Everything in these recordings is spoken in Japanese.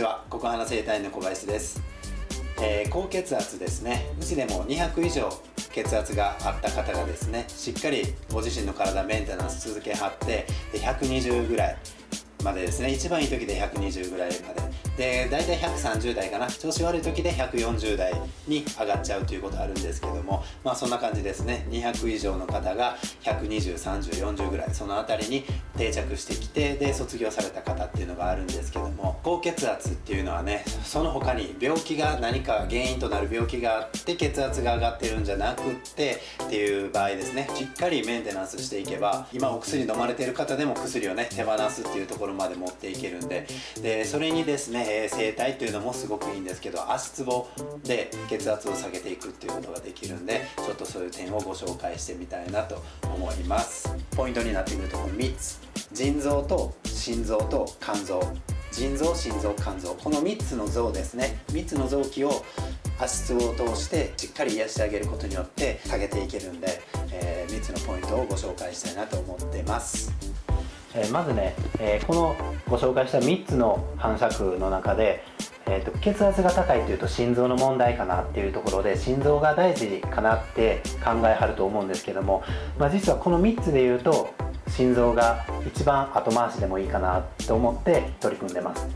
ちは。ココハナ生体の小林です、えー、高血圧ですね。うちでも200以上血圧があった方がですねしっかりご自身の体メンテナンス続けはって120ぐらいまでですね。一番いい時で120ぐらいまでで大体130代かな。調子悪い時で140代に上がっちゃうということあるんですけどもまあそんな感じですね。200以上の方が1203040ぐらいその辺りに定着してきてで卒業された方っていうのがあるんですけども高血圧っていうのはねその他に病気が何か原因となる病気があって血圧が上がってるんじゃなくってっていう場合ですね。しっかりメンテナンスしていけば今お薬飲まれてる方でも薬をね手放すっていうところまで持っていけるんで。でそれにですねえー、整体っていうのもすごくいいんですけど足つぼで血圧を下げていくっていうことができるんでちょっとそういう点をご紹介してみたいなと思います。ポイントになってくるとこの3つ。腎臓と心臓と肝臓。腎臓心臓肝臓。この3つの臓ですね。3つの臓器を足つぼを通してしっかり癒してあげることによって下げていけるんで、えー、3つのポイントをご紹介したいなと思ってます。えー、まずね、えー、このご紹介した3つの反射区の中で、えーと、血圧が高いというと心臓の問題かなっていうところで心臓が大事かなって考えはると思うんですけども、まあ、実はこの3つで言うと心臓が一番後回しでもいいかなと思って取り組んでます。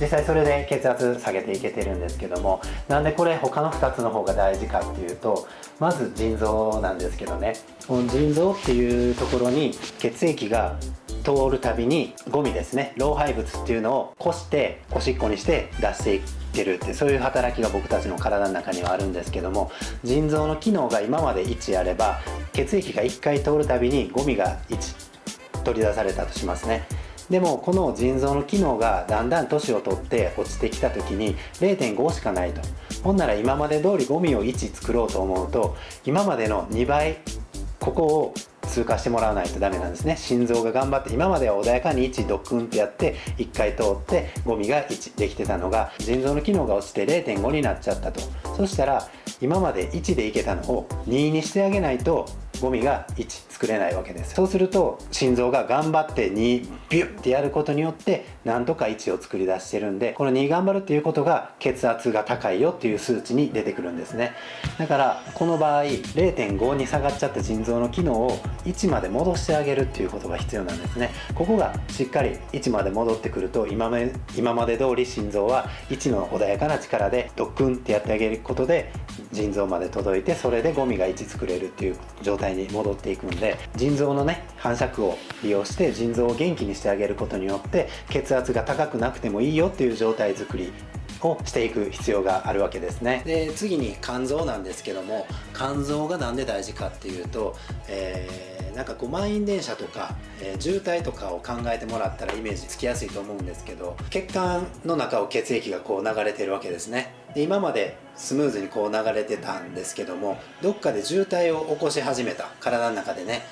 実際それで血圧下げていけてるんですけどもなんでこれ他の2つの方が大事かっていうとまず腎臓なんですけどね。この腎臓っていうところに血液が通るたびにゴミですね老廃物っていうのをこしておしっこにして出していってるってそういう働きが僕たちの体の中にはあるんですけども腎臓の機能が今まで1あれば血液が1回通るたびにゴミが1取り出されたとしますね。でもこの腎臓の機能がだんだん年を取って落ちてきた時に0.5しかないと。ほんなら今まで通りゴミを1作ろうと思うと今までの2倍ここを通過してもらわないとダメなんですね。心臓が頑張って今までは穏やかに1ドクンってやって1回通ってゴミが1できてたのが腎臓の機能が落ちて0.5になっちゃったと。そしたら今まで1でいけたのを2にしてあげないとゴミが1作れないわけですそうすると心臓が頑張って2ビュッてやることによってなんとか1を作り出してるんでこの2頑張るっていうことが血圧が高いよっていう数値に出てくるんですね。だからこの場合0.5に下がっちゃった腎臓の機能を1まで戻してあげるっていうことが必要なんですね。ここがしっかり1まで戻ってくると今今まで通り心臓は1の穏やかな力でドックンってやってあげることで腎臓まで届いてそれでゴミが1作れるっていう状態に戻っていくんで腎臓のね反射区を利用して腎臓を元気にしてあげることによって血圧が高くなくてもいいよっていう状態づくりをしていく必要があるわけですね。で次に肝臓なんですけども肝臓が何で大事かっていうと、えーなんかこう満員電車とか、えー、渋滞とかを考えてもらったらイメージつきやすいと思うんですけど血管の中を血液がこう流れてるわけですね。で今までスムーズにこう流れてたんですけどもどっかで渋滞を起こし始めた。体の中でね。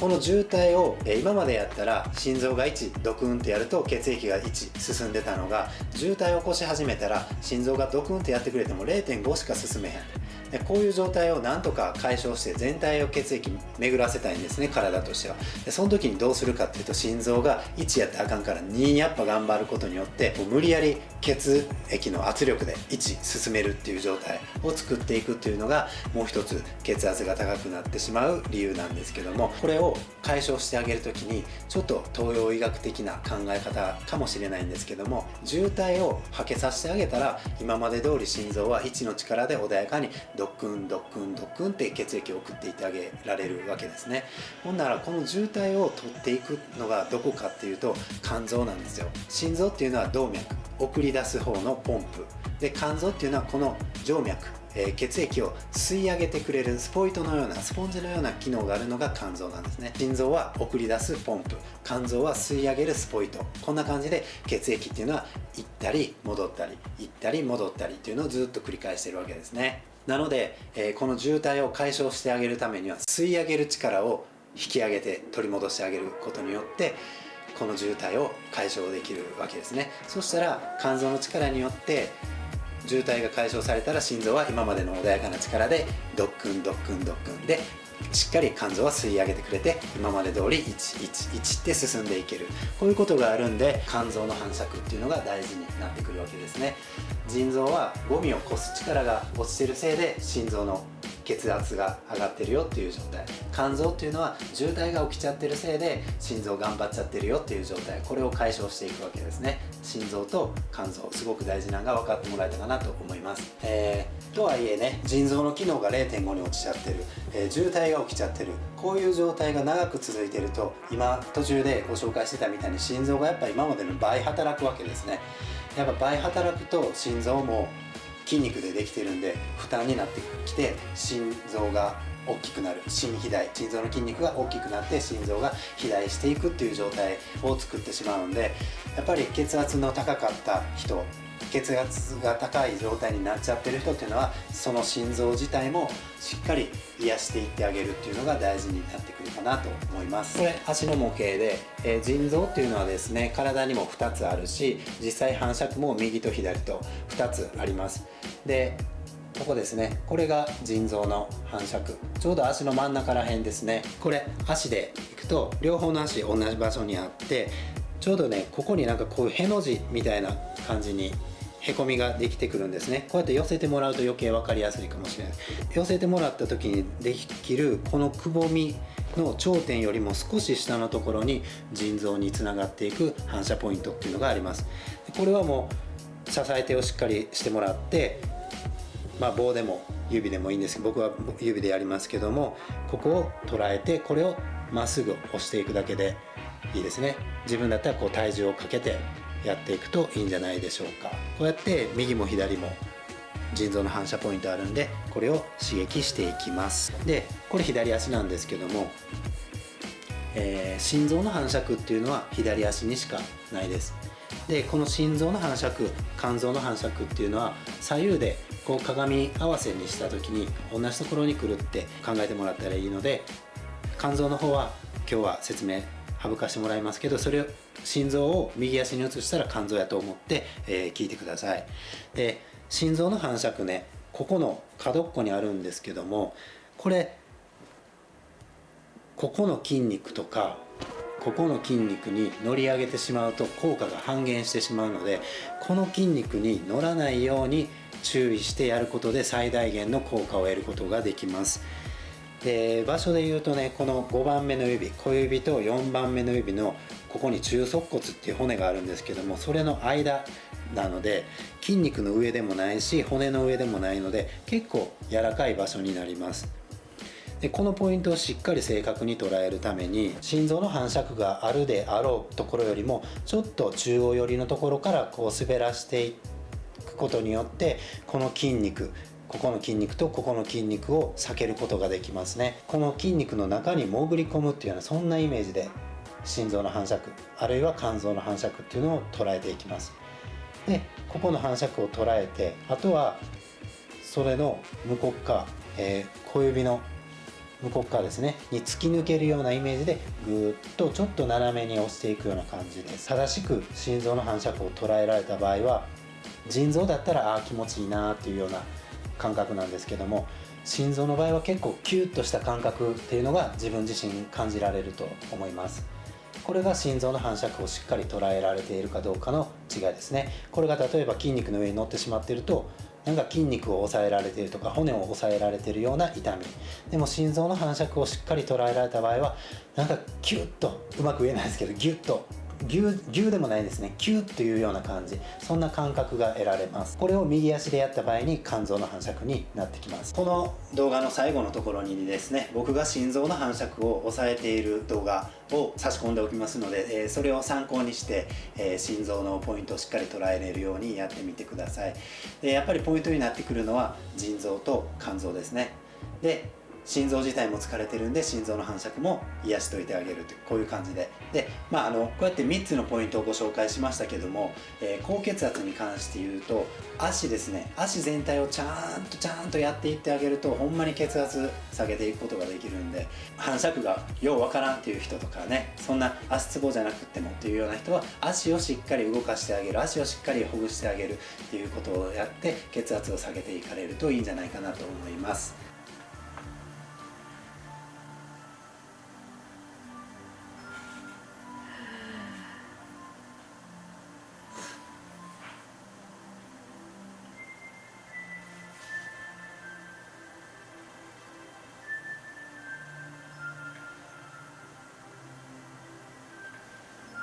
この渋滞を、今までやったら心臓が1ドクンってやると血液が1進んでたのが渋滞を起こし始めたら心臓がドクンってやってくれても0.5しか進めへん。こういう状態をなんとか解消して全体を血液巡らせたいんですね体としては。でその時にどうするかっていうと心臓が1やってあかんから2やっぱ頑張ることによってもう無理やり血液の圧力で1進めるっていう状態を作っていくっていうのがもう一つ血圧が高くなってしまう理由なんですけどもこれを解消してあげる時にちょっと東洋医学的な考え方かもしれないんですけども渋滞をはけさせてあげたら今まで通り心臓は1の力で穏やかに動ドクンドクンドクンって血液を送っていってあげられるわけですね。ほんならこの渋滞を取っていくのがどこかっていうと肝臓なんですよ。心臓っていうのは動脈送り出す方のポンプ。で肝臓っていうのはこの静脈え、血液を吸い上げてくれるスポイトのようなスポンジのような機能があるのが肝臓なんですね。心臓は送り出すポンプ。肝臓は吸い上げるスポイト。こんな感じで血液っていうのは行ったり戻ったり行ったり戻ったりっていうのをずっと繰り返してるわけですね。なので、えー、この渋滞を解消してあげるためには吸い上げる力を引き上げて取り戻してあげることによってこの渋滞を解消できるわけですね。そしたら肝臓の力によって渋滞が解消されたら心臓は今までの穏やかな力でドックンドックンドックンでしっかり肝臓は吸い上げてくれて今まで通り111って進んでいける。こういうことがあるんで肝臓の反射区っていうのが大事になってくるわけですね。腎臓はゴミをこす力が落ちてるせいで心臓の血圧が上がってるよっていう状態。肝臓っていうのは渋滞が起きちゃってるせいで心臓頑張っちゃってるよっていう状態。これを解消していくわけですね。心臓と肝臓。すごく大事なのが分かってもらえたかなと思います、えー、とはいえね腎臓の機能が0.5に落ちちゃってる、えー、渋滞が起きちゃってる。こういう状態が長く続いてると今途中でご紹介してたみたいに心臓がやっぱ今までの倍働くわけですね。やっぱ倍働くと心臓も筋肉でできてるんで負担になってきて心臓が大きくなる。心肥大。心臓の筋肉が大きくなって心臓が肥大していくっていう状態を作ってしまうんでやっぱり血圧の高かった人血圧が高い状態になっちゃってる人っていうのはその心臓自体もしっかり癒していってあげるっていうのが大事になってくるかなと思います。これ足の模型で、えー、腎臓っていうのはですね体にも2つあるし実際反射区も右と左と2つあります。でここですね。これが腎臓の反射区。ちょうど足の真ん中ら辺ですね。これ足でいくと両方の足同じ場所にあってちょうどねここになんかこういうへの字みたいな感じにへこみができてくるんですね。こうやって寄せてもらうと余計分かりやすいかもしれない。寄せてもらった時にできるこのくぼみの頂点よりも少し下のところに腎臓につながっていく反射ポイントっていうのがあります。これはもう支え手をしっかりしてもらってまあ棒でも指でもいいんですけど僕は指でやりますけどもここを捉えてこれをまっすぐ押していくだけでいいですね。自分だったらこう体重をかけてやっていくといいんじゃないでしょうか。こうやって右も左も腎臓の反射ポイントあるんでこれを刺激していきます。でこれ左足なんですけども、えー、心臓の反射区っていうのは左足にしかないです。でこの心臓の反射区肝臓の反射区っていうのは左右でこう鏡合わせにした時に同じところに来るって考えてもらったらいいので肝臓の方は今日は説明省かしてもらいますけどそれを心臓を右足に移したら肝臓やと思って、えー、聞いてください。で心臓の反射区ねここの角っこにあるんですけどもこれここの筋肉とかここの筋肉に乗り上げてしまうと効果が半減してしまうのでこの筋肉に乗らないように注意してやることで最大限の効果を得ることができます。で場所で言うとねこの5番目の指小指と4番目の指のここに中足骨っていう骨があるんですけどもそれの間なので筋肉の上でもないし骨の上でもないので結構柔らかい場所になります。でこのポイントをしっかり正確に捉えるために心臓の反射区があるであろうところよりもちょっと中央寄りのところからこう滑らしていくことによってこの筋肉ここの筋肉とここの筋肉を避けることができますね。この筋肉の中に潜り込むっていうようなそんなイメージで心臓の反射区あるいは肝臓の反射区っていうのを捉えていきます。でここの反射区を捉えてあとはそれの向こう側、えー、小指の向こう側ですね。に突き抜けるようなイメージでぐーっとちょっと斜めに押していくような感じです正しく心臓の反射区を捉えられた場合は腎臓だったらああ気持ちいいなっていうような感覚なんですけども心臓の場合は結構キュッとした感覚っていうのが自分自身感じられると思います。これが心臓の反射区をしっかり捉えられているかどうかの違いですね。これが例えば筋肉の上に乗ってしまっているとなんか筋肉を抑えられているとか骨を抑えられているような痛み。でも心臓の反射区をしっかり捉えられた場合はなんかキュッとうまく言えないですけどギュッと牛牛でもないですね。キュッというような感じ。そんな感覚が得られます。これを右足でやった場合に肝臓の反射区になってきます。この動画の最後のところにですね僕が心臓の反射区を抑えている動画を差し込んでおきますので、えー、それを参考にして、えー、心臓のポイントをしっかり捉えれるようにやってみてください。でやっぱりポイントになってくるのは腎臓と肝臓ですね。で心臓自体も疲れてるんで心臓の反射区も癒しといてあげるというこういう感じで。で、まあ、あのこうやって3つのポイントをご紹介しましたけども、えー、高血圧に関して言うと足ですね足全体をちゃんとちゃんとやっていってあげるとほんまに血圧下げていくことができるんで反射区がようわからんっていう人とかねそんな足つぼじゃなくてもっていうような人は足をしっかり動かしてあげる足をしっかりほぐしてあげるっていうことをやって血圧を下げていかれるといいんじゃないかなと思います。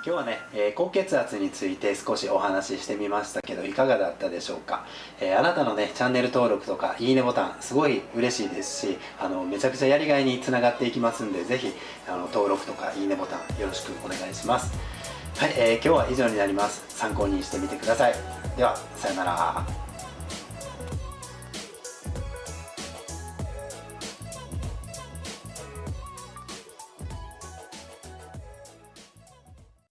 今日はね、え、高血圧について少しお話ししてみましたけどいかがだったでしょうか、えー、あなたのねチャンネル登録とかいいねボタンすごい嬉しいですしあのめちゃくちゃやりがいにつながっていきますんでぜひあの登録とかいいねボタンよろしくお願いします。はい、えー、今日は以上になります。参考にしてみてください。ではさようなら。